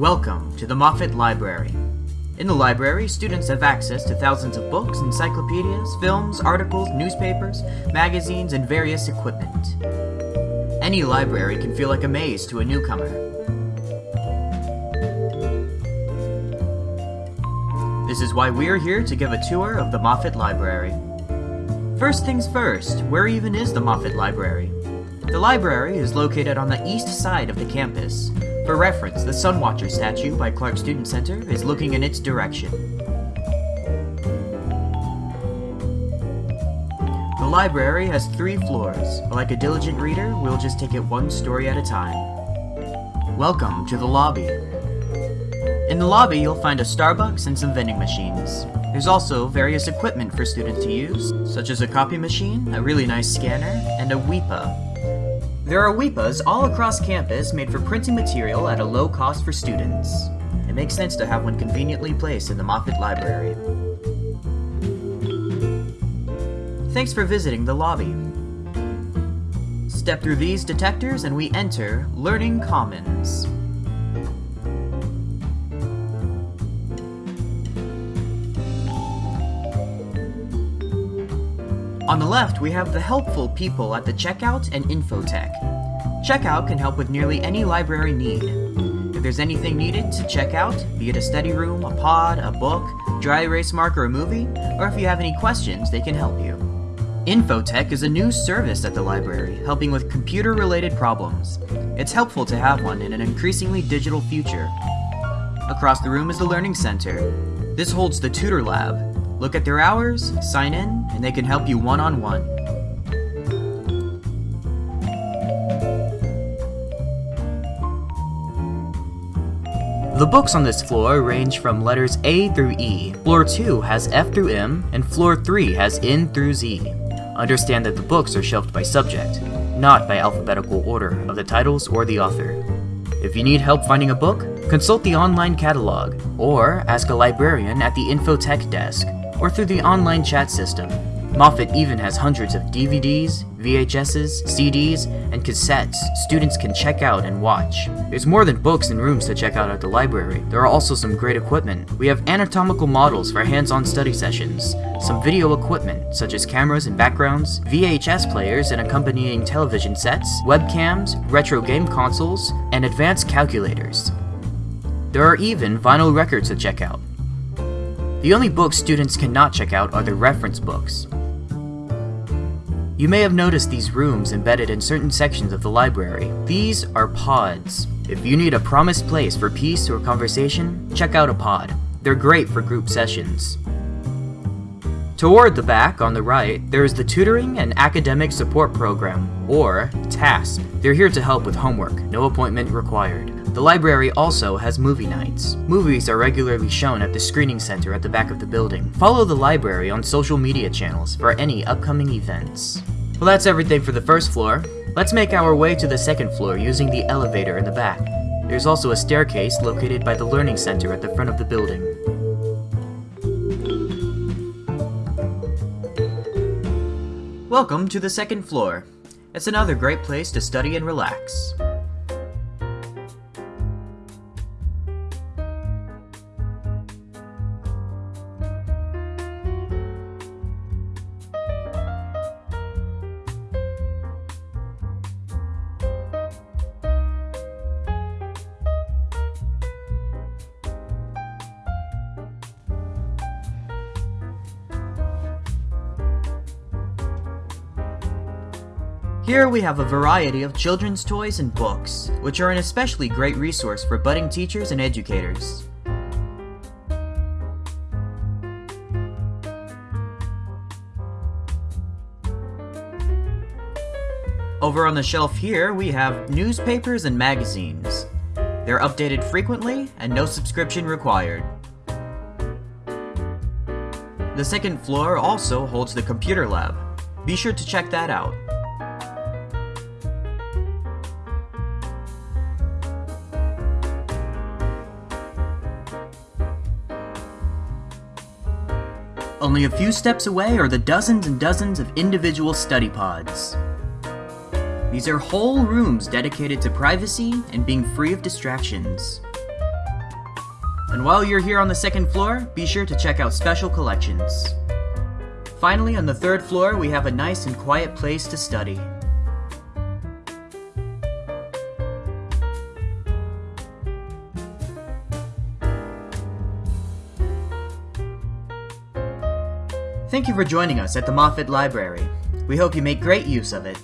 Welcome to the Moffat Library. In the library, students have access to thousands of books, encyclopedias, films, articles, newspapers, magazines, and various equipment. Any library can feel like a maze to a newcomer. This is why we're here to give a tour of the Moffat Library. First things first, where even is the Moffat Library? The library is located on the east side of the campus. For reference, the Sunwatcher statue by Clark Student Center is looking in its direction. The library has three floors. Like a diligent reader, we'll just take it one story at a time. Welcome to the lobby. In the lobby, you'll find a Starbucks and some vending machines. There's also various equipment for students to use, such as a copy machine, a really nice scanner, and a WEPA, there are WEPAs all across campus made for printing material at a low cost for students. It makes sense to have one conveniently placed in the Moffat Library. Thanks for visiting the lobby. Step through these detectors and we enter Learning Commons. On the left, we have the helpful people at the checkout and infotech. Checkout can help with nearly any library need. If there's anything needed to check out, be it a study room, a pod, a book, dry erase marker, or a movie, or if you have any questions, they can help you. Infotech is a new service at the library, helping with computer-related problems. It's helpful to have one in an increasingly digital future. Across the room is the Learning Center. This holds the Tutor Lab, Look at their hours, sign in, and they can help you one-on-one. -on -one. The books on this floor range from letters A through E. Floor 2 has F through M, and Floor 3 has N through Z. Understand that the books are shelved by subject, not by alphabetical order of the titles or the author. If you need help finding a book, consult the online catalog, or ask a librarian at the Infotech desk or through the online chat system. Moffat even has hundreds of DVDs, VHSs, CDs, and cassettes students can check out and watch. There's more than books and rooms to check out at the library. There are also some great equipment. We have anatomical models for hands-on study sessions, some video equipment such as cameras and backgrounds, VHS players and accompanying television sets, webcams, retro game consoles, and advanced calculators. There are even vinyl records to check out. The only books students cannot check out are the reference books. You may have noticed these rooms embedded in certain sections of the library. These are pods. If you need a promised place for peace or conversation, check out a pod. They're great for group sessions. Toward the back, on the right, there is the Tutoring and Academic Support Program, or TASP. They're here to help with homework, no appointment required. The library also has movie nights. Movies are regularly shown at the screening center at the back of the building. Follow the library on social media channels for any upcoming events. Well that's everything for the first floor. Let's make our way to the second floor using the elevator in the back. There's also a staircase located by the learning center at the front of the building. Welcome to the second floor. It's another great place to study and relax. Here we have a variety of children's toys and books, which are an especially great resource for budding teachers and educators. Over on the shelf here, we have newspapers and magazines. They're updated frequently, and no subscription required. The second floor also holds the computer lab. Be sure to check that out. Only a few steps away are the dozens and dozens of individual study pods. These are whole rooms dedicated to privacy and being free of distractions. And while you're here on the second floor, be sure to check out special collections. Finally, on the third floor, we have a nice and quiet place to study. Thank you for joining us at the Moffat Library. We hope you make great use of it.